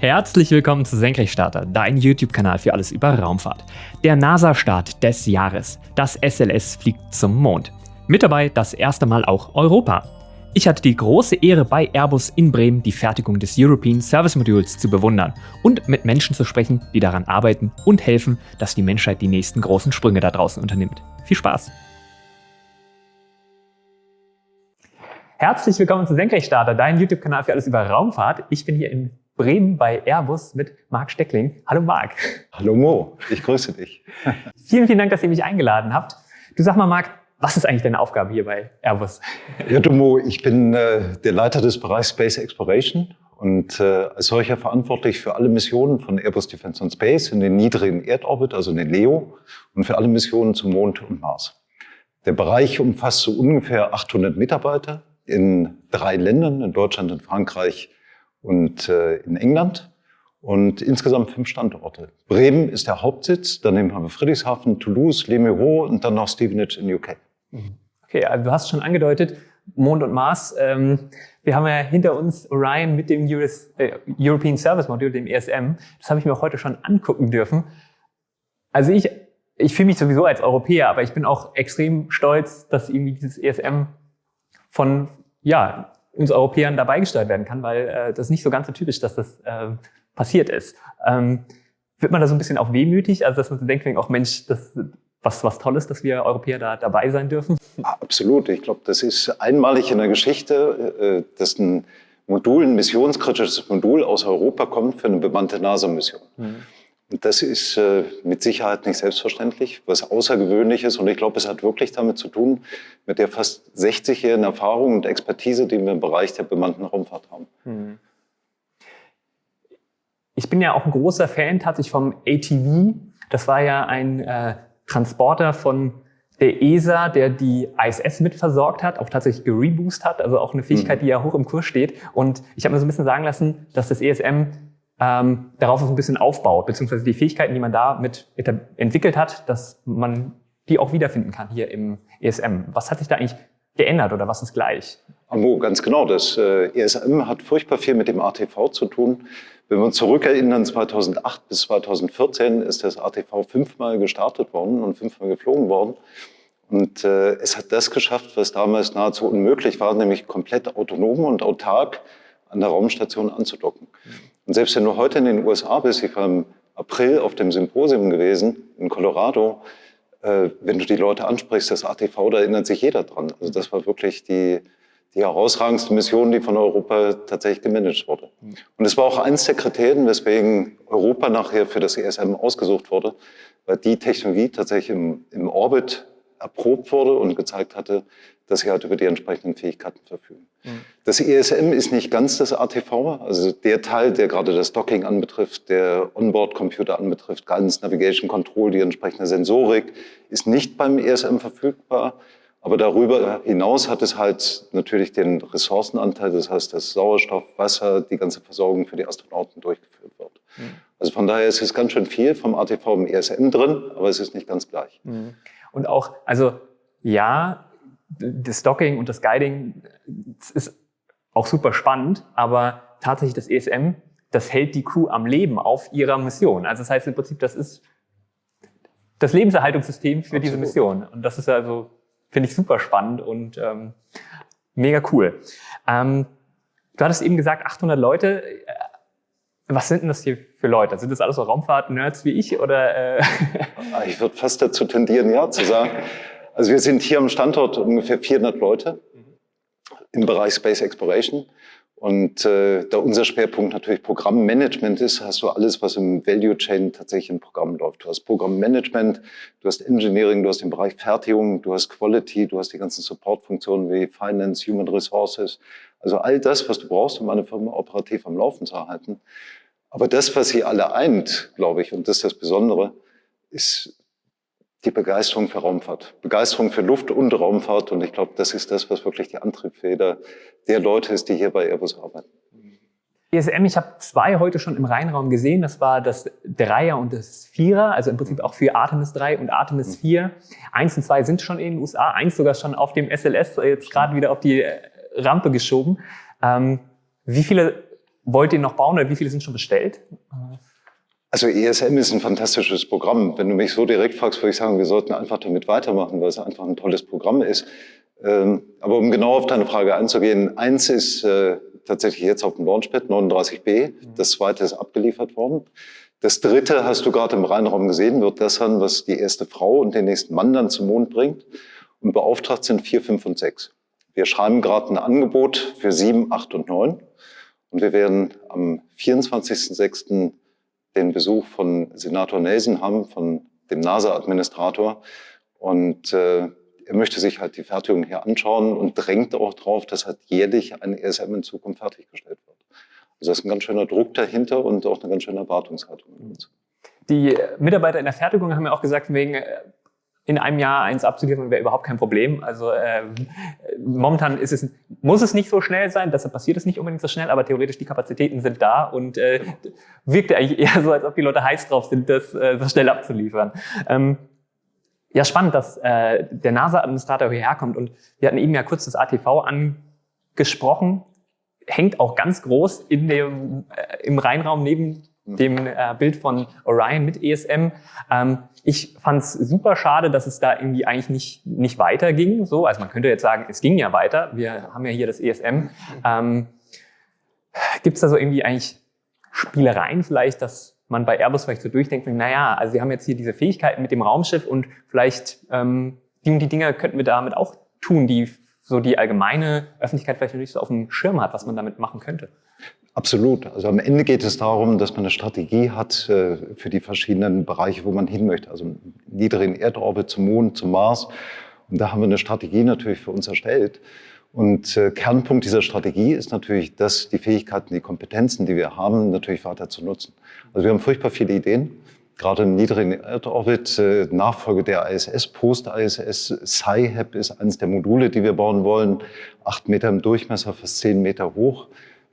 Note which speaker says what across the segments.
Speaker 1: Herzlich willkommen zu Senkrechtstarter, dein YouTube-Kanal für alles über Raumfahrt. Der NASA-Start des Jahres. Das SLS fliegt zum Mond. Mit dabei das erste Mal auch Europa. Ich hatte die große Ehre, bei Airbus in Bremen die Fertigung des European Service Modules zu bewundern und mit Menschen zu sprechen, die daran arbeiten und helfen, dass die Menschheit die nächsten großen Sprünge da draußen unternimmt. Viel Spaß! Herzlich willkommen zu Senkrechtstarter, dein YouTube-Kanal für alles über Raumfahrt. Ich bin hier in Bremen bei Airbus mit Marc Steckling. Hallo Marc.
Speaker 2: Hallo Mo, ich grüße dich.
Speaker 1: vielen, vielen Dank, dass ihr mich eingeladen habt. Du sag mal, Marc, was ist eigentlich deine Aufgabe hier bei Airbus?
Speaker 2: Ja, du Mo, ich bin äh, der Leiter des Bereichs Space Exploration und äh, als solcher verantwortlich für alle Missionen von Airbus Defence and Space in den niedrigen Erdorbit, also in den LEO, und für alle Missionen zum Mond und Mars. Der Bereich umfasst so ungefähr 800 Mitarbeiter in drei Ländern, in Deutschland, in Frankreich, und äh, in England und insgesamt fünf Standorte. Bremen ist der Hauptsitz, daneben haben wir Friedrichshafen, Toulouse, Les Mureaux und dann noch Stevenage in UK.
Speaker 1: Mhm. Okay, also du hast schon angedeutet, Mond und Mars. Ähm, wir haben ja hinter uns Orion mit dem US, äh, European Service Module, dem ESM. Das habe ich mir auch heute schon angucken dürfen. Also ich, ich fühle mich sowieso als Europäer, aber ich bin auch extrem stolz, dass irgendwie dieses ESM von ja, uns Europäern dabei gesteuert werden kann, weil äh, das nicht so ganz so typisch, dass das äh, passiert ist. Ähm, wird man da so ein bisschen auch wehmütig, also dass man so denkt, auch Mensch, das was was Tolles, dass wir Europäer da dabei sein dürfen?
Speaker 2: Absolut. Ich glaube, das ist einmalig in der Geschichte, äh, dass ein Modul, ein missionskritisches Modul aus Europa kommt für eine bemannte NASA-Mission. Mhm. Das ist äh, mit Sicherheit nicht selbstverständlich, was außergewöhnlich ist. Und ich glaube, es hat wirklich damit zu tun, mit der fast 60-jährigen Erfahrung und Expertise, die wir im Bereich der bemannten Raumfahrt haben. Mhm.
Speaker 1: Ich bin ja auch ein großer Fan tatsächlich vom ATV. Das war ja ein äh, Transporter von der ESA, der die ISS mitversorgt hat, auch tatsächlich gereboost hat, also auch eine Fähigkeit, mhm. die ja hoch im Kurs steht. Und ich habe mir so ein bisschen sagen lassen, dass das ESM ähm, darauf so ein bisschen aufbaut, beziehungsweise die Fähigkeiten, die man da mit entwickelt hat, dass man die auch wiederfinden kann hier im ESM. Was hat sich da eigentlich geändert oder was ist gleich?
Speaker 2: Amo, ganz genau. Das äh, ESM hat furchtbar viel mit dem ATV zu tun. Wenn wir uns zurückerinnern, 2008 bis 2014 ist das ATV fünfmal gestartet worden und fünfmal geflogen worden. Und äh, es hat das geschafft, was damals nahezu unmöglich war, nämlich komplett autonom und autark an der Raumstation anzudocken. Und selbst wenn du heute in den USA bist, ich war im April auf dem Symposium gewesen in Colorado, äh, wenn du die Leute ansprichst, das ATV, da erinnert sich jeder dran. Also das war wirklich die, die herausragendste Mission, die von Europa tatsächlich gemanagt wurde. Und es war auch eins der Kriterien, weswegen Europa nachher für das ESM ausgesucht wurde, weil die Technologie tatsächlich im, im Orbit erprobt wurde und gezeigt hatte, dass sie halt über die entsprechenden Fähigkeiten verfügen. Mhm. Das ESM ist nicht ganz das ATV, also der Teil, der gerade das Docking anbetrifft, der Onboard-Computer anbetrifft, Guidance Navigation Control, die entsprechende Sensorik, ist nicht beim ESM verfügbar. Aber darüber hinaus hat es halt natürlich den Ressourcenanteil, das heißt, dass Sauerstoff, Wasser, die ganze Versorgung für die Astronauten durchgeführt wird. Mhm. Also von daher ist es ganz schön viel vom ATV im ESM drin, aber es ist nicht ganz gleich. Mhm.
Speaker 1: Und auch, also ja, das Docking und das Guiding das ist auch super spannend, aber tatsächlich das ESM, das hält die Crew am Leben auf ihrer Mission. Also das heißt im Prinzip, das ist das Lebenserhaltungssystem für Absolut. diese Mission. Und das ist also, finde ich, super spannend und ähm, mega cool. Ähm, du hattest eben gesagt, 800 Leute. Was sind denn das hier für Leute? Sind das alles so Raumfahrt-Nerds wie ich? Oder,
Speaker 2: äh? Ich würde fast dazu tendieren, ja zu sagen. Also wir sind hier am Standort ungefähr 400 Leute im Bereich Space Exploration. Und äh, da unser Schwerpunkt natürlich Programmmanagement ist, hast du alles, was im Value Chain tatsächlich im Programm läuft. Du hast Programmmanagement, du hast Engineering, du hast den Bereich Fertigung, du hast Quality, du hast die ganzen Supportfunktionen wie Finance, Human Resources. Also all das, was du brauchst, um eine Firma operativ am Laufen zu erhalten. Aber das, was sie alle eint, glaube ich, und das ist das Besondere, ist die Begeisterung für Raumfahrt. Begeisterung für Luft- und Raumfahrt. Und ich glaube, das ist das, was wirklich die Antriebsfeder der Leute ist, die hier bei Airbus arbeiten.
Speaker 1: ESM, ich habe zwei heute schon im Rheinraum gesehen. Das war das Dreier und das Vierer, also im Prinzip auch für Artemis 3 und Artemis 4. Mhm. Eins und zwei sind schon in den USA, eins sogar schon auf dem SLS, jetzt gerade wieder auf die Rampe geschoben. Ähm, wie viele wollt ihr noch bauen oder wie viele sind schon bestellt?
Speaker 2: Also ESM ist ein fantastisches Programm. Wenn du mich so direkt fragst, würde ich sagen, wir sollten einfach damit weitermachen, weil es einfach ein tolles Programm ist. Ähm, aber um genau auf deine Frage einzugehen, eins ist äh, tatsächlich jetzt auf dem Launchpad 39b, das zweite ist abgeliefert worden. Das dritte hast du gerade im Rheinraum gesehen, wird das sein, was die erste Frau und den nächsten Mann dann zum Mond bringt. Und beauftragt sind vier, fünf und sechs. Wir schreiben gerade ein Angebot für sieben, acht und neun. Und wir werden am 24.06. den Besuch von Senator Nelson haben, von dem NASA-Administrator. Und äh, er möchte sich halt die Fertigung hier anschauen und drängt auch darauf, dass halt jährlich ein ESM in Zukunft fertiggestellt wird. Also da ist ein ganz schöner Druck dahinter und auch eine ganz schöne Erwartungshaltung.
Speaker 1: Die Mitarbeiter in der Fertigung haben ja auch gesagt, wegen äh, in einem Jahr eins abzuliefern wäre überhaupt kein Problem. Also äh, momentan ist es, muss es nicht so schnell sein, deshalb passiert es nicht unbedingt so schnell, aber theoretisch die Kapazitäten sind da und äh, wirkt eigentlich eher so, als ob die Leute heiß drauf sind, das äh, so schnell abzuliefern. Ähm, ja, spannend, dass äh, der NASA-Administrator hierher kommt und wir hatten eben ja kurz das ATV angesprochen, hängt auch ganz groß in dem, äh, im Rheinraum neben dem äh, Bild von Orion mit ESM. Ähm, ich fand es super schade, dass es da irgendwie eigentlich nicht, nicht weiterging. So, also man könnte jetzt sagen, es ging ja weiter. Wir haben ja hier das ESM. Ähm, Gibt es da so irgendwie eigentlich Spielereien vielleicht, dass man bei Airbus vielleicht so durchdenkt, naja, also wir haben jetzt hier diese Fähigkeiten mit dem Raumschiff und vielleicht ähm, die und die Dinge könnten wir damit auch tun, die so die allgemeine Öffentlichkeit vielleicht nicht so auf dem Schirm hat, was man damit machen könnte.
Speaker 2: Absolut. Also am Ende geht es darum, dass man eine Strategie hat äh, für die verschiedenen Bereiche, wo man hin möchte. Also niedrigen Erdorbit zum Mond, zum Mars. Und da haben wir eine Strategie natürlich für uns erstellt. Und äh, Kernpunkt dieser Strategie ist natürlich, dass die Fähigkeiten, die Kompetenzen, die wir haben, natürlich weiter zu nutzen. Also wir haben furchtbar viele Ideen, gerade im niedrigen Erdorbit, äh, Nachfolge der ISS, Post-ISS, Sci-HAP ist eines der Module, die wir bauen wollen, acht Meter im Durchmesser, fast zehn Meter hoch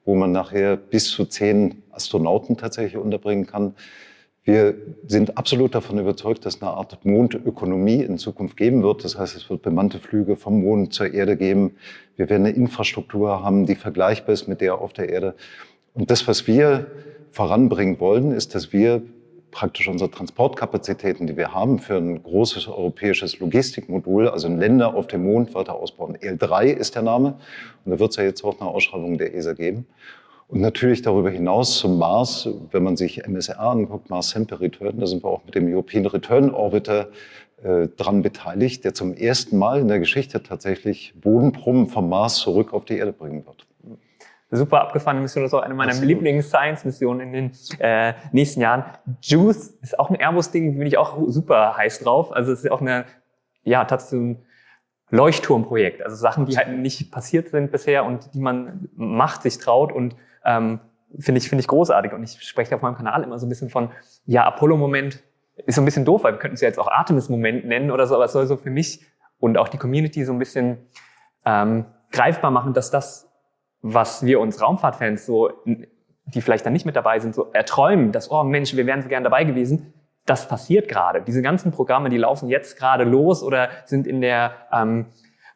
Speaker 2: wo man nachher bis zu zehn Astronauten tatsächlich unterbringen kann. Wir sind absolut davon überzeugt, dass eine Art Mondökonomie in Zukunft geben wird. Das heißt, es wird bemannte Flüge vom Mond zur Erde geben. Wir werden eine Infrastruktur haben, die vergleichbar ist mit der auf der Erde. Und das, was wir voranbringen wollen, ist, dass wir praktisch unsere Transportkapazitäten, die wir haben für ein großes europäisches Logistikmodul, also in Länder auf dem Mond weiter ausbauen. EL3 ist der Name und da wird es ja jetzt auch eine Ausschreibung der ESA geben. Und natürlich darüber hinaus zum Mars, wenn man sich MSR anguckt, Mars Sample Return, da sind wir auch mit dem European Return Orbiter äh, dran beteiligt, der zum ersten Mal in der Geschichte tatsächlich Bodenproben vom Mars zurück auf die Erde bringen wird
Speaker 1: super abgefahrene Mission. Das ist auch eine meiner Lieblings-Science-Missionen in den äh, nächsten Jahren. Juice ist auch ein Airbus-Ding, bin ich auch super heiß drauf. Also es ist auch eine, ja, tatsächlich ein Leuchtturmprojekt. Also Sachen, die halt nicht passiert sind bisher und die man macht, sich traut und ähm, finde ich, finde ich großartig. Und ich spreche auf meinem Kanal immer so ein bisschen von, ja, Apollo-Moment ist so ein bisschen doof, weil wir könnten es ja jetzt auch Artemis-Moment nennen oder so, aber es soll so für mich und auch die Community so ein bisschen ähm, greifbar machen, dass das was wir uns Raumfahrtfans so, die vielleicht dann nicht mit dabei sind, so erträumen, dass, oh Mensch, wir wären so gern dabei gewesen, das passiert gerade. Diese ganzen Programme, die laufen jetzt gerade los oder sind in der ähm,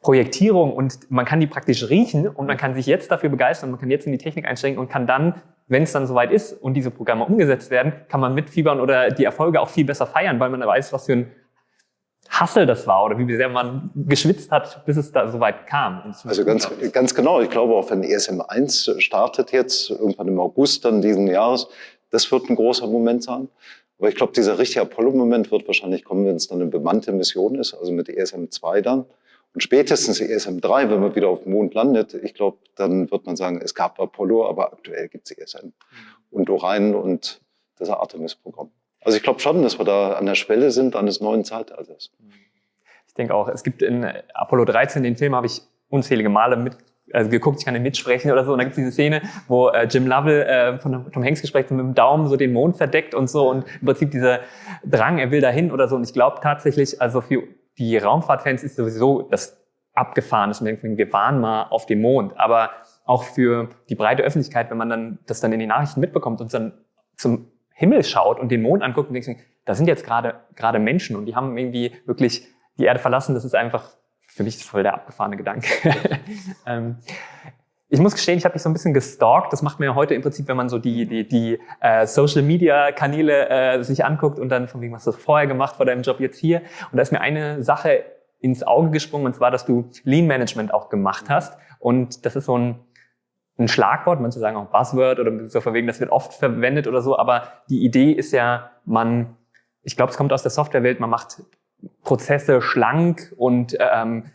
Speaker 1: Projektierung und man kann die praktisch riechen und man kann sich jetzt dafür begeistern, man kann jetzt in die Technik einsteigen und kann dann, wenn es dann soweit ist und diese Programme umgesetzt werden, kann man mitfiebern oder die Erfolge auch viel besser feiern, weil man weiß, was für ein Hassel das war oder wie sehr man geschwitzt hat, bis es da so weit kam.
Speaker 2: Also ganz, ganz genau. Ich glaube, auch wenn ESM 1 startet jetzt, irgendwann im August dann diesen Jahres, das wird ein großer Moment sein. Aber ich glaube, dieser richtige Apollo-Moment wird wahrscheinlich kommen, wenn es dann eine bemannte Mission ist, also mit ESM 2 dann. Und spätestens ESM 3, wenn man wieder auf dem Mond landet, ich glaube, dann wird man sagen, es gab Apollo, aber aktuell gibt es ESM. Mhm. Und Orion und das Artemis-Programm. Also ich glaube schon, dass wir da an der Schwelle sind eines neuen Zeitalters.
Speaker 1: Ich denke auch, es gibt in Apollo 13, den Film habe ich unzählige Male mit also geguckt, ich kann den mitsprechen oder so. Und da gibt es diese Szene, wo äh, Jim Lovell äh, von Tom Hanks gesprochen mit dem Daumen so den Mond verdeckt und so und im Prinzip dieser Drang, er will dahin oder so. Und ich glaube tatsächlich, also für die Raumfahrtfans ist sowieso das abgefahren, man denkt, wir waren mal auf dem Mond. Aber auch für die breite Öffentlichkeit, wenn man dann das dann in den Nachrichten mitbekommt und dann zum Himmel schaut und den Mond anguckt und denkt, da sind jetzt gerade gerade Menschen und die haben irgendwie wirklich die Erde verlassen. Das ist einfach für mich voll der abgefahrene Gedanke. ähm, ich muss gestehen, ich habe mich so ein bisschen gestalkt. Das macht man ja heute im Prinzip, wenn man so die, die, die äh, Social-Media-Kanäle äh, sich anguckt und dann von wegen, was hast du vorher gemacht vor deinem Job jetzt hier. Und da ist mir eine Sache ins Auge gesprungen, und zwar, dass du Lean Management auch gemacht hast. Und das ist so ein, ein Schlagwort, manche sagen auch Buzzword oder so von wegen, das wird oft verwendet oder so. Aber die Idee ist ja, man, ich glaube, es kommt aus der Softwarewelt, man macht Prozesse schlank und ähm,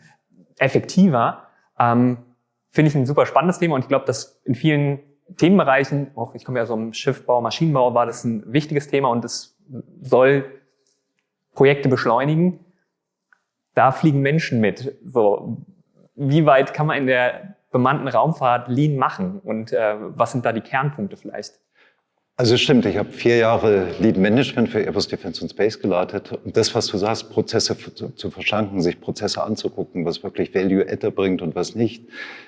Speaker 1: effektiver. Ähm, finde ich ein super spannendes Thema und ich glaube, dass in vielen Themenbereichen, auch ich komme ja so im Schiffbau, Maschinenbau, war das ein wichtiges Thema und es soll Projekte beschleunigen. Da fliegen Menschen mit. So, wie weit kann man in der bemannten Raumfahrt Lean machen und äh, was sind da die Kernpunkte vielleicht?
Speaker 2: Also es stimmt, ich habe vier Jahre Lead Management für Airbus Defense and Space geleitet. Und das, was du sagst, Prozesse zu, zu verschlanken, sich Prozesse anzugucken, was wirklich Value Adder bringt und was nicht,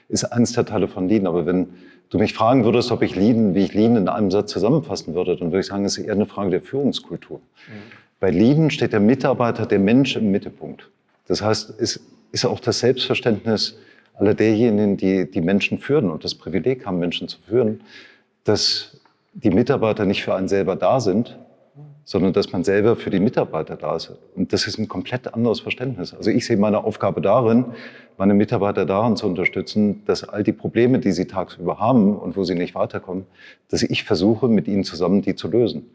Speaker 2: ist eins der Teile von Lean. Aber wenn du mich fragen würdest, ob ich Lean, wie ich Lean in einem Satz zusammenfassen würde, dann würde ich sagen, es ist eher eine Frage der Führungskultur. Mhm. Bei Lean steht der Mitarbeiter, der Mensch im Mittelpunkt. Das heißt, es ist auch das Selbstverständnis aller derjenigen, die die Menschen führen und das Privileg haben, Menschen zu führen, dass die Mitarbeiter nicht für einen selber da sind, sondern dass man selber für die Mitarbeiter da ist. Und das ist ein komplett anderes Verständnis. Also ich sehe meine Aufgabe darin, meine Mitarbeiter darin zu unterstützen, dass all die Probleme, die sie tagsüber haben und wo sie nicht weiterkommen, dass ich versuche, mit ihnen zusammen die zu lösen.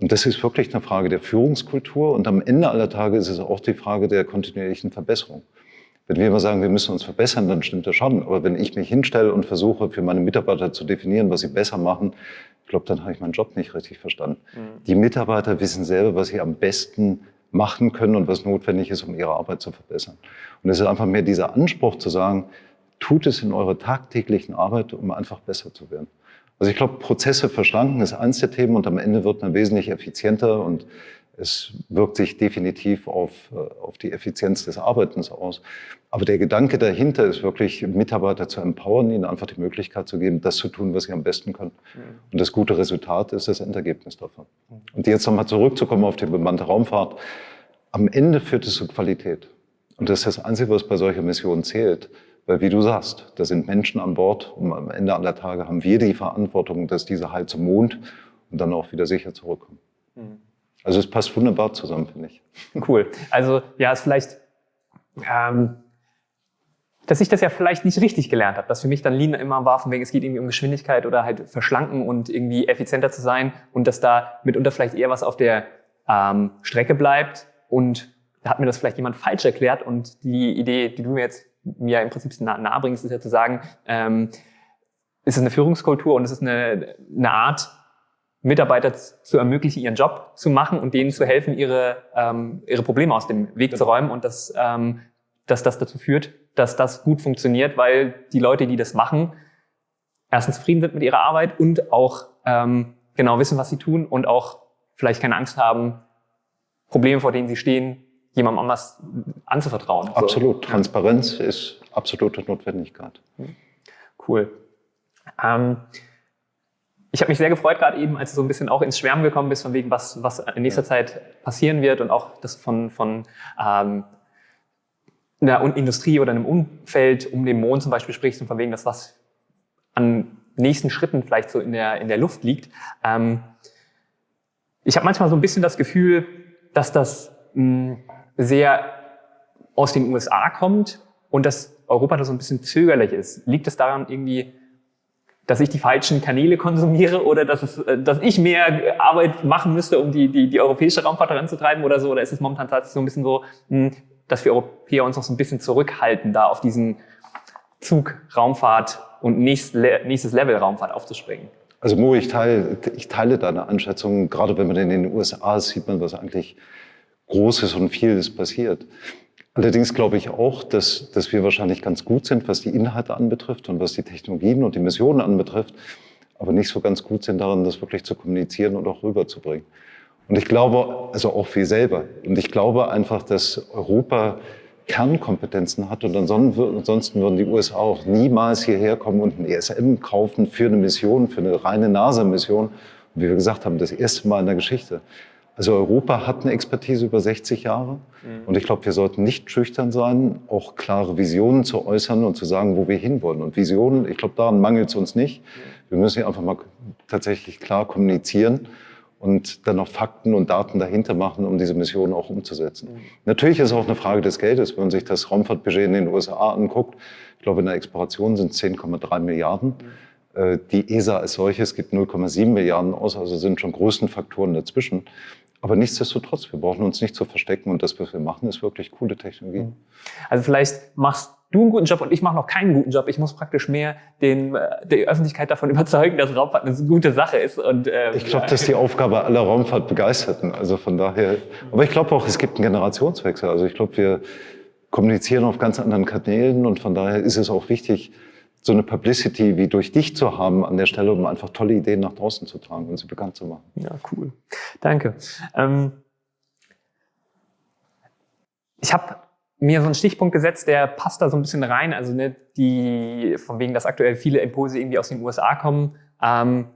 Speaker 2: Und das ist wirklich eine Frage der Führungskultur und am Ende aller Tage ist es auch die Frage der kontinuierlichen Verbesserung. Wenn wir immer sagen, wir müssen uns verbessern, dann stimmt das schon. Aber wenn ich mich hinstelle und versuche, für meine Mitarbeiter zu definieren, was sie besser machen, ich glaube, dann habe ich meinen Job nicht richtig verstanden. Mhm. Die Mitarbeiter wissen selber, was sie am besten machen können und was notwendig ist, um ihre Arbeit zu verbessern. Und es ist einfach mehr dieser Anspruch zu sagen, tut es in eurer tagtäglichen Arbeit, um einfach besser zu werden. Also ich glaube, Prozesse verschlanken ist eins der Themen und am Ende wird man wesentlich effizienter und es wirkt sich definitiv auf, äh, auf die Effizienz des Arbeitens aus. Aber der Gedanke dahinter ist wirklich, Mitarbeiter zu empowern, ihnen einfach die Möglichkeit zu geben, das zu tun, was sie am besten können. Mhm. Und das gute Resultat ist das Endergebnis davon. Und jetzt nochmal zurückzukommen auf die bemannte Raumfahrt. Am Ende führt es zu Qualität. Und das ist das Einzige, was bei solcher Mission zählt. Weil, wie du sagst, da sind Menschen an Bord und am Ende aller Tage haben wir die Verantwortung, dass diese halt zum Mond und dann auch wieder sicher zurückkommen. Mhm. Also es passt wunderbar zusammen, finde ich.
Speaker 1: Cool. Also ja, es vielleicht, ähm, dass ich das ja vielleicht nicht richtig gelernt habe, dass für mich dann Lean immer war, von wegen es geht irgendwie um Geschwindigkeit oder halt verschlanken und irgendwie effizienter zu sein und dass da mitunter vielleicht eher was auf der ähm, Strecke bleibt und da hat mir das vielleicht jemand falsch erklärt und die Idee, die du mir jetzt mir im Prinzip nah, nahe bringst, ist ja zu sagen, ähm, es ist eine Führungskultur und es ist eine, eine Art, Mitarbeiter zu ermöglichen, ihren Job zu machen und denen zu helfen, ihre, ähm, ihre Probleme aus dem Weg zu räumen und dass, ähm, dass das dazu führt, dass das gut funktioniert, weil die Leute, die das machen, erstens zufrieden sind mit ihrer Arbeit und auch ähm, genau wissen, was sie tun und auch vielleicht keine Angst haben, Probleme, vor denen sie stehen, jemandem anders anzuvertrauen.
Speaker 2: Absolut. So. Transparenz ist absolute Notwendigkeit.
Speaker 1: Cool. Ähm, ich habe mich sehr gefreut, gerade eben, als du so ein bisschen auch ins Schwärmen gekommen bist, von wegen, was, was in nächster Zeit passieren wird und auch das von, von ähm, einer Industrie oder einem Umfeld um den Mond zum Beispiel sprichst und von wegen, dass was an nächsten Schritten vielleicht so in der, in der Luft liegt. Ähm, ich habe manchmal so ein bisschen das Gefühl, dass das mh, sehr aus den USA kommt und dass Europa da so ein bisschen zögerlich ist. Liegt es daran irgendwie, dass ich die falschen Kanäle konsumiere oder dass, es, äh, dass ich mehr Arbeit machen müsste, um die, die, die europäische Raumfahrt voranzutreiben oder so? Oder ist es momentan tatsächlich so ein bisschen so, hm, dass wir Europäer uns noch so ein bisschen zurückhalten, da auf diesen Zug Raumfahrt und nächstes Level Raumfahrt aufzuspringen?
Speaker 2: Also Mo, ich teile, ich teile deine Einschätzung. Gerade wenn man in den USA sieht man, was eigentlich Großes und vieles passiert. Allerdings glaube ich auch, dass, dass wir wahrscheinlich ganz gut sind, was die Inhalte anbetrifft und was die Technologien und die Missionen anbetrifft, aber nicht so ganz gut sind darin, das wirklich zu kommunizieren und auch rüberzubringen. Und ich glaube, also auch wir selber. Und ich glaube einfach, dass Europa Kernkompetenzen hat und ansonsten würden die USA auch niemals hierher kommen und ein ESM kaufen für eine Mission, für eine reine NASA-Mission. Wie wir gesagt haben, das erste Mal in der Geschichte. Also Europa hat eine Expertise über 60 Jahre. Mhm. Und ich glaube, wir sollten nicht schüchtern sein, auch klare Visionen zu äußern und zu sagen, wo wir hinwollen. Und Visionen, ich glaube, daran mangelt es uns nicht. Wir müssen einfach mal tatsächlich klar kommunizieren und dann noch Fakten und Daten dahinter machen, um diese Mission auch umzusetzen. Mhm. Natürlich ist es auch eine Frage des Geldes. Wenn man sich das Raumfahrtbudget in den USA anguckt, ich glaube, in der Exploration sind es 10,3 Milliarden. Mhm. Die ESA als solches gibt 0,7 Milliarden aus, also sind schon Größenfaktoren dazwischen. Aber nichtsdestotrotz, wir brauchen uns nicht zu verstecken und das, was wir machen, ist wirklich coole Technologie. Mhm.
Speaker 1: Also vielleicht machst du einen guten Job und ich mache noch keinen guten Job. Ich muss praktisch mehr den, äh, die Öffentlichkeit davon überzeugen, dass Raumfahrt eine gute Sache ist. Und,
Speaker 2: ähm, ich glaube, das ist die Aufgabe aller Raumfahrtbegeisterten. Also von daher. Aber ich glaube auch, es gibt einen Generationswechsel. Also ich glaube, wir kommunizieren auf ganz anderen Kanälen und von daher ist es auch wichtig, so eine Publicity wie durch dich zu haben an der Stelle, um einfach tolle Ideen nach draußen zu tragen und sie bekannt zu machen.
Speaker 1: Ja, cool. Danke. Ähm, ich habe mir so einen Stichpunkt gesetzt, der passt da so ein bisschen rein. Also ne, die, von wegen, dass aktuell viele Impulse irgendwie aus den USA kommen. Ähm,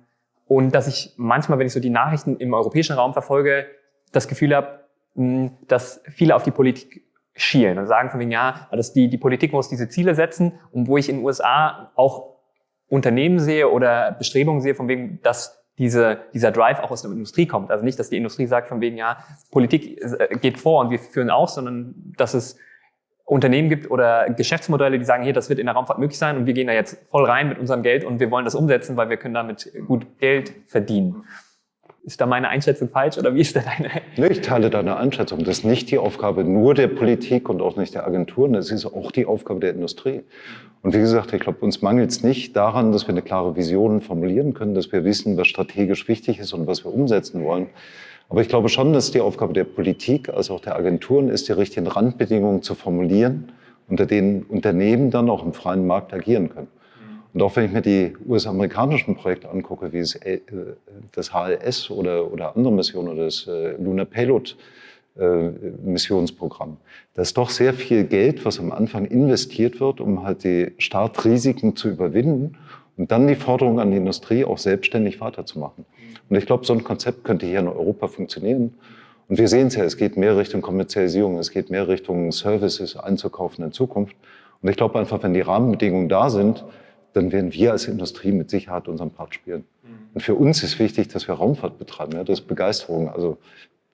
Speaker 1: und dass ich manchmal, wenn ich so die Nachrichten im europäischen Raum verfolge, das Gefühl habe, dass viele auf die Politik schielen und sagen von wegen, ja, dass die, die Politik muss diese Ziele setzen und wo ich in den USA auch Unternehmen sehe oder Bestrebungen sehe von wegen, dass diese, dieser Drive auch aus der Industrie kommt. Also nicht, dass die Industrie sagt von wegen, ja, Politik äh, geht vor und wir führen auch, sondern dass es Unternehmen gibt oder Geschäftsmodelle, die sagen, hier, das wird in der Raumfahrt möglich sein und wir gehen da jetzt voll rein mit unserem Geld und wir wollen das umsetzen, weil wir können damit gut Geld verdienen. Ist da meine Einschätzung falsch oder wie ist da deine?
Speaker 2: Nee, ich teile deine Einschätzung. Das ist nicht die Aufgabe nur der Politik und auch nicht der Agenturen, das ist auch die Aufgabe der Industrie. Und wie gesagt, ich glaube, uns mangelt es nicht daran, dass wir eine klare Vision formulieren können, dass wir wissen, was strategisch wichtig ist und was wir umsetzen wollen. Aber ich glaube schon, dass die Aufgabe der Politik als auch der Agenturen ist, die richtigen Randbedingungen zu formulieren, unter denen Unternehmen dann auch im freien Markt agieren können. Und auch wenn ich mir die US-amerikanischen Projekte angucke, wie äh, das HLS oder, oder andere Missionen oder das äh, Lunar Payload äh, Missionsprogramm, da ist doch sehr viel Geld, was am Anfang investiert wird, um halt die Startrisiken zu überwinden und dann die Forderung an die Industrie auch selbstständig weiterzumachen. Und ich glaube, so ein Konzept könnte hier in Europa funktionieren. Und wir sehen es ja, es geht mehr Richtung Kommerzialisierung, es geht mehr Richtung Services einzukaufen in Zukunft. Und ich glaube einfach, wenn die Rahmenbedingungen da sind, dann werden wir als Industrie mit Sicherheit unseren Part spielen. Mhm. Und für uns ist wichtig, dass wir Raumfahrt betreiben. Ja, das ist Begeisterung. Also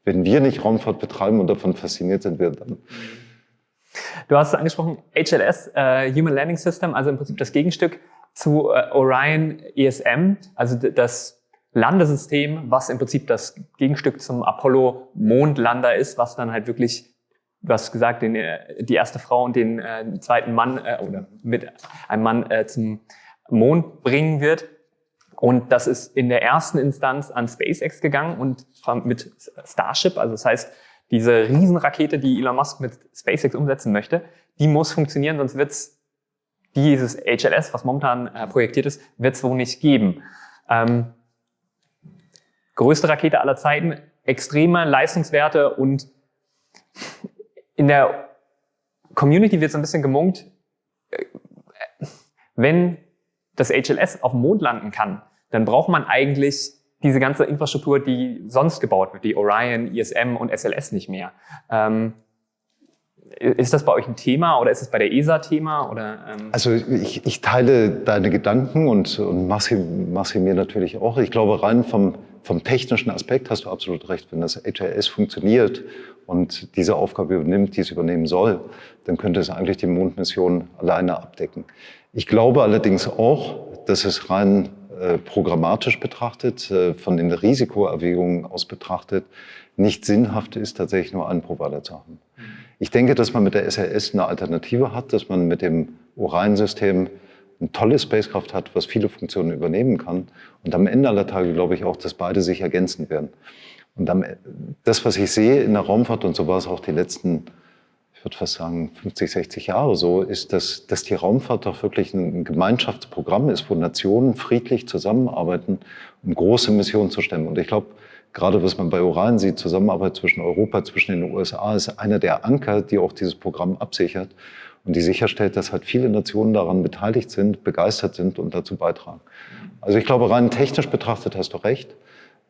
Speaker 2: wenn wir nicht Raumfahrt betreiben und davon fasziniert sind, wir dann. Mhm.
Speaker 1: Du hast angesprochen, HLS, äh, Human Landing System, also im Prinzip das Gegenstück zu äh, Orion ESM, also das Landesystem, was im Prinzip das Gegenstück zum Apollo Mondlander ist, was dann halt wirklich du hast gesagt, den, äh, die erste Frau und den äh, zweiten Mann äh, oder mit einem Mann äh, zum Mond bringen wird. Und das ist in der ersten Instanz an SpaceX gegangen und mit Starship, also das heißt, diese Riesenrakete, die Elon Musk mit SpaceX umsetzen möchte, die muss funktionieren, sonst wird's dieses HLS, was momentan äh, projektiert ist, wird es wohl nicht geben. Ähm, größte Rakete aller Zeiten, extreme Leistungswerte und in der Community wird so ein bisschen gemunkt, äh, wenn das HLS auf dem Mond landen kann, dann braucht man eigentlich diese ganze Infrastruktur, die sonst gebaut wird, die Orion, ISM und SLS nicht mehr. Ähm, ist das bei euch ein Thema oder ist es bei der ESA Thema? Oder,
Speaker 2: ähm? Also ich, ich, teile deine Gedanken und, und mach, sie, mir natürlich auch. Ich glaube, rein vom, vom technischen Aspekt hast du absolut recht. Wenn das HLS funktioniert und diese Aufgabe übernimmt, die es übernehmen soll, dann könnte es eigentlich die Mondmission alleine abdecken. Ich glaube allerdings auch, dass es rein äh, programmatisch betrachtet, äh, von den Risikoerwägungen aus betrachtet, nicht sinnhaft ist, tatsächlich nur einen Provider zu haben. Ich denke, dass man mit der SLS eine Alternative hat, dass man mit dem Orion-System ein tolles Spacecraft hat, was viele Funktionen übernehmen kann. Und am Ende aller Tage glaube ich auch, dass beide sich ergänzen werden. Und am, das, was ich sehe in der Raumfahrt, und so war es auch die letzten, ich würde fast sagen, 50, 60 Jahre so, ist, dass, dass die Raumfahrt doch wirklich ein Gemeinschaftsprogramm ist, wo Nationen friedlich zusammenarbeiten, um große Missionen zu stemmen. Und ich glaube, gerade was man bei Uran sieht, Zusammenarbeit zwischen Europa, zwischen den USA, ist einer der Anker, die auch dieses Programm absichert und die sicherstellt, dass halt viele Nationen daran beteiligt sind, begeistert sind und dazu beitragen. Also ich glaube, rein technisch betrachtet hast du recht.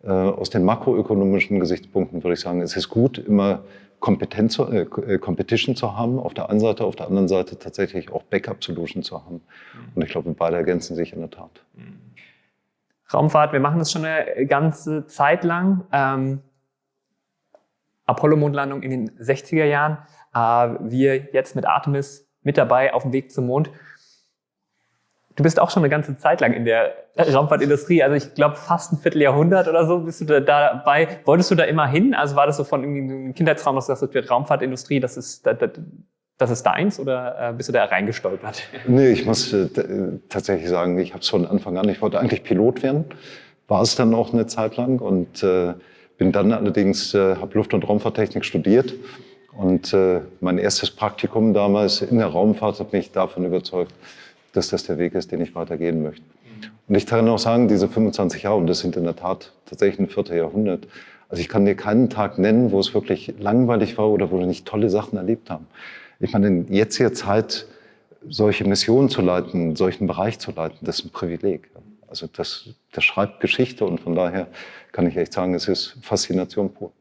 Speaker 2: Äh, aus den makroökonomischen Gesichtspunkten würde ich sagen, es ist gut, immer Kompetenz, äh, äh, Competition zu haben auf der einen Seite, auf der anderen Seite tatsächlich auch Backup-Solution zu haben. Mhm. Und ich glaube, beide ergänzen sich in der Tat.
Speaker 1: Raumfahrt, wir machen das schon eine ganze Zeit lang. Ähm, Apollo-Mondlandung in den 60er Jahren. Äh, wir jetzt mit Artemis mit dabei auf dem Weg zum Mond. Du bist auch schon eine ganze Zeit lang in der Raumfahrtindustrie, also ich glaube fast ein Vierteljahrhundert oder so bist du da dabei. Wolltest du da immer hin? Also war das so von irgendwie einem Kindheitsraum, dass du sagst, Raumfahrtindustrie, das ist, das, das ist deins oder äh, bist du da reingestolpert?
Speaker 2: Nee, ich muss äh, tatsächlich sagen, ich habe es von Anfang an, ich wollte eigentlich Pilot werden, war es dann auch eine Zeit lang und äh, bin dann allerdings, äh, habe Luft- und Raumfahrttechnik studiert und äh, mein erstes Praktikum damals in der Raumfahrt hat mich davon überzeugt, dass das der Weg ist, den ich weitergehen möchte. Und ich kann auch sagen, diese 25 Jahre, und das sind in der Tat tatsächlich ein vierter Jahrhundert, also ich kann dir keinen Tag nennen, wo es wirklich langweilig war oder wo wir nicht tolle Sachen erlebt haben. Ich meine, in jetziger Zeit solche Missionen zu leiten, solchen Bereich zu leiten, das ist ein Privileg. Also das, das schreibt Geschichte und von daher kann ich echt sagen, es ist Faszination pur.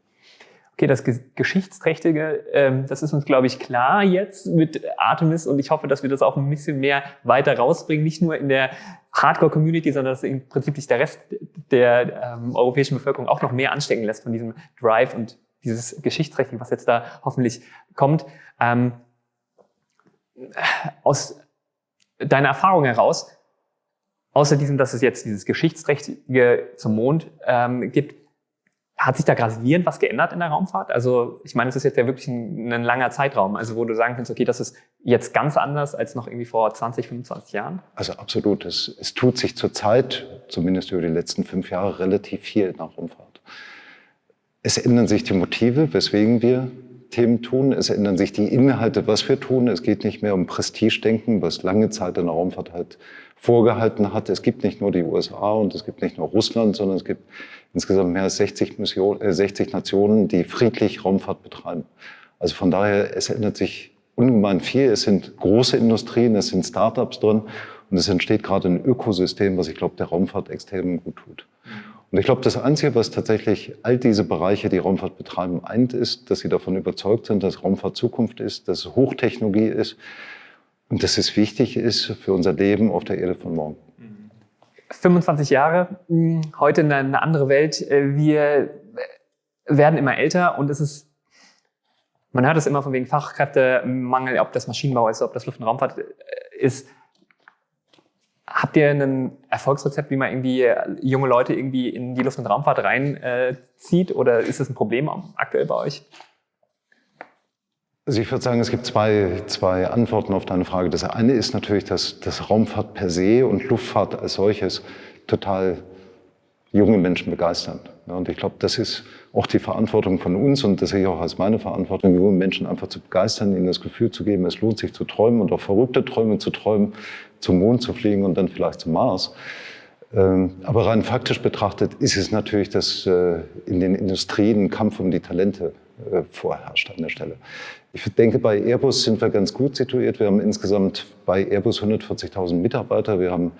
Speaker 1: Okay, das Geschichtsträchtige, ähm, das ist uns, glaube ich, klar jetzt mit Artemis und ich hoffe, dass wir das auch ein bisschen mehr weiter rausbringen, nicht nur in der Hardcore-Community, sondern dass im Prinzip sich der Rest der ähm, europäischen Bevölkerung auch noch mehr anstecken lässt von diesem Drive und dieses Geschichtsträchtige, was jetzt da hoffentlich kommt. Ähm, aus deiner Erfahrung heraus, außer diesem, dass es jetzt dieses Geschichtsträchtige zum Mond ähm, gibt, hat sich da gravierend was geändert in der Raumfahrt? Also ich meine, es ist jetzt ja wirklich ein, ein, langer Zeitraum, also wo du sagen kannst, okay, das ist jetzt ganz anders als noch irgendwie vor 20, 25 Jahren?
Speaker 2: Also absolut. Es, es tut sich zurzeit, zumindest über die letzten fünf Jahre, relativ viel in der Raumfahrt. Es ändern sich die Motive, weswegen wir Themen tun. Es ändern sich die Inhalte, was wir tun. Es geht nicht mehr um Prestigedenken, was lange Zeit in der Raumfahrt halt vorgehalten hat. Es gibt nicht nur die USA und es gibt nicht nur Russland, sondern es gibt insgesamt mehr als 60, Mission, äh, 60 Nationen, die friedlich Raumfahrt betreiben. Also von daher, es ändert sich ungemein viel. Es sind große Industrien, es sind Startups drin und es entsteht gerade ein Ökosystem, was ich glaube, der Raumfahrt extrem gut tut. Und ich glaube, das Einzige, was tatsächlich all diese Bereiche, die Raumfahrt betreiben, eint, ist, dass sie davon überzeugt sind, dass Raumfahrt Zukunft ist, dass es Hochtechnologie ist und dass es wichtig ist für unser Leben auf der Erde von morgen.
Speaker 1: 25 Jahre, hm, heute eine andere Welt. Äh, wir werden immer älter und es ist, man hört es immer von wegen Fachkräftemangel, ob das Maschinenbau ist, ob das Luft- und Raumfahrt äh, ist. Habt ihr ein Erfolgsrezept, wie man irgendwie junge Leute irgendwie in die Luft- und Raumfahrt reinzieht? Äh, oder ist das ein Problem aktuell bei euch?
Speaker 2: Also ich würde sagen, es gibt zwei, zwei Antworten auf deine Frage. Das eine ist natürlich, dass, dass Raumfahrt per se und Luftfahrt als solches total junge Menschen begeistern. und ich glaube, das ist auch die Verantwortung von uns und das sehe ich auch als meine Verantwortung, junge Menschen einfach zu begeistern, ihnen das Gefühl zu geben, es lohnt sich zu träumen und auch verrückte Träume zu träumen, zum Mond zu fliegen und dann vielleicht zum Mars. Ähm, aber rein faktisch betrachtet ist es natürlich, dass äh, in den Industrien ein Kampf um die Talente äh, vorherrscht an der Stelle. Ich denke, bei Airbus sind wir ganz gut situiert. Wir haben insgesamt bei Airbus 140.000 Mitarbeiter. Wir haben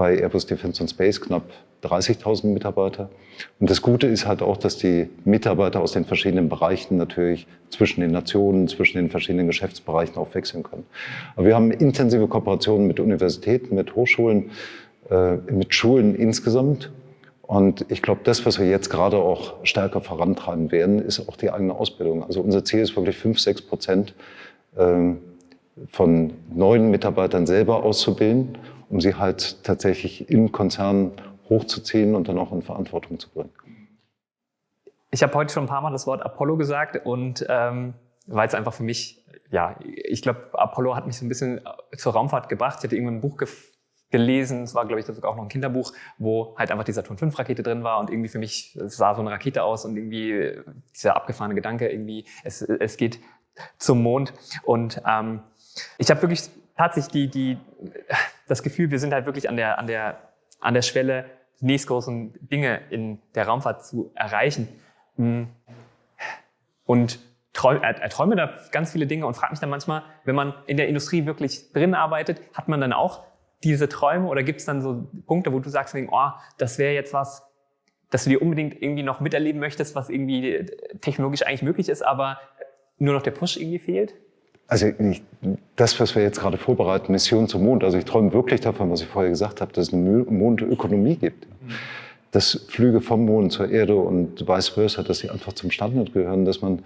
Speaker 2: bei Airbus Defence and Space knapp 30.000 Mitarbeiter. Und das Gute ist halt auch, dass die Mitarbeiter aus den verschiedenen Bereichen natürlich zwischen den Nationen, zwischen den verschiedenen Geschäftsbereichen auch wechseln können. Aber wir haben intensive Kooperationen mit Universitäten, mit Hochschulen, äh, mit Schulen insgesamt und ich glaube, das, was wir jetzt gerade auch stärker vorantreiben werden, ist auch die eigene Ausbildung. Also unser Ziel ist wirklich fünf, sechs Prozent ähm, von neuen Mitarbeitern selber auszubilden, um sie halt tatsächlich im Konzern hochzuziehen und dann auch in Verantwortung zu bringen.
Speaker 1: Ich habe heute schon ein paar Mal das Wort Apollo gesagt und ähm, weil es einfach für mich, ja, ich glaube, Apollo hat mich so ein bisschen zur Raumfahrt gebracht. Ich hatte irgendwann ein Buch gelesen. Es war, glaube ich, sogar auch noch ein Kinderbuch, wo halt einfach die Saturn 5 Rakete drin war und irgendwie für mich, sah so eine Rakete aus und irgendwie dieser abgefahrene Gedanke, irgendwie, es, es geht zum Mond. Und ähm, ich habe wirklich tatsächlich die, die, das Gefühl, wir sind halt wirklich an der, an der, an der Schwelle, die nächstgroßen Dinge in der Raumfahrt zu erreichen. Hm. Und er, er träume da ganz viele Dinge und fragt mich dann manchmal, wenn man in der Industrie wirklich drin arbeitet, hat man dann auch diese Träume oder gibt es dann so Punkte, wo du sagst, oh, das wäre jetzt was, dass du dir unbedingt irgendwie noch miterleben möchtest, was irgendwie technologisch eigentlich möglich ist, aber nur noch der Push irgendwie fehlt?
Speaker 2: Also ich, das, was wir jetzt gerade vorbereiten, Mission zum Mond, also ich träume wirklich davon, was ich vorher gesagt habe, dass es eine Mondökonomie gibt. Dass Flüge vom Mond zur Erde und vice versa, dass sie einfach zum Standard gehören, dass man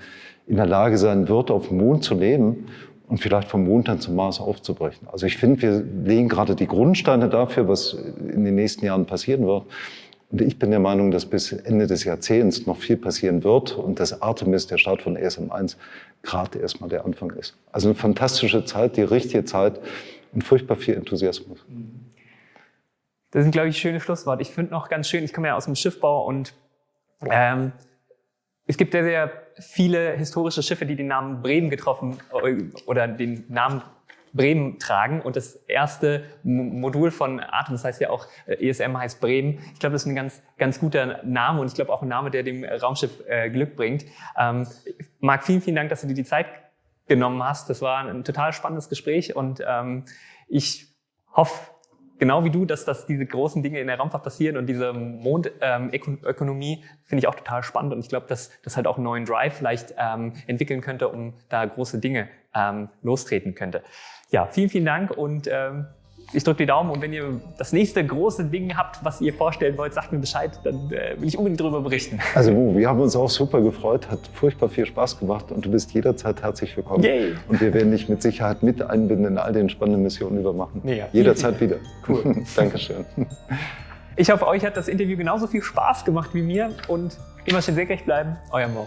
Speaker 2: in der Lage sein wird, auf dem Mond zu leben und vielleicht vom Mond dann zum Mars aufzubrechen. Also ich finde, wir legen gerade die Grundsteine dafür, was in den nächsten Jahren passieren wird. Und ich bin der Meinung, dass bis Ende des Jahrzehnts noch viel passieren wird und dass Artemis, der Start von ESM1, gerade erstmal der Anfang ist. Also eine fantastische Zeit, die richtige Zeit und furchtbar viel Enthusiasmus.
Speaker 1: Das sind, glaube ich, schöne Schlussworte. Ich finde noch ganz schön, ich komme ja aus dem Schiffbau und ähm, es gibt sehr, sehr viele historische Schiffe, die den Namen Bremen getroffen oder den Namen Bremen tragen. Und das erste Modul von Atem, das heißt ja auch äh, ESM heißt Bremen. Ich glaube, das ist ein ganz, ganz guter Name und ich glaube auch ein Name, der dem Raumschiff äh, Glück bringt. Ähm, Marc, vielen, vielen Dank, dass du dir die Zeit genommen hast. Das war ein total spannendes Gespräch und ähm, ich hoffe, genau wie du, dass, dass diese großen Dinge in der Raumfahrt passieren und diese Mondökonomie ähm, finde ich auch total spannend und ich glaube, dass das halt auch einen neuen Drive vielleicht ähm, entwickeln könnte, um da große Dinge ähm, lostreten könnte. Ja, vielen, vielen Dank und ähm, ich drücke die Daumen und wenn ihr das nächste große Ding habt, was ihr vorstellen wollt, sagt mir Bescheid, dann äh, will ich unbedingt darüber berichten.
Speaker 2: Also wir haben uns auch super gefreut, hat furchtbar viel Spaß gemacht und du bist jederzeit herzlich willkommen. Yay. Und wir werden dich mit Sicherheit mit einbinden in all den spannenden Missionen, die wir machen. Jederzeit wieder. Cool. Dankeschön.
Speaker 1: Ich hoffe, euch hat das Interview genauso viel Spaß gemacht wie mir und immer schön senkrecht bleiben. Euer Mo.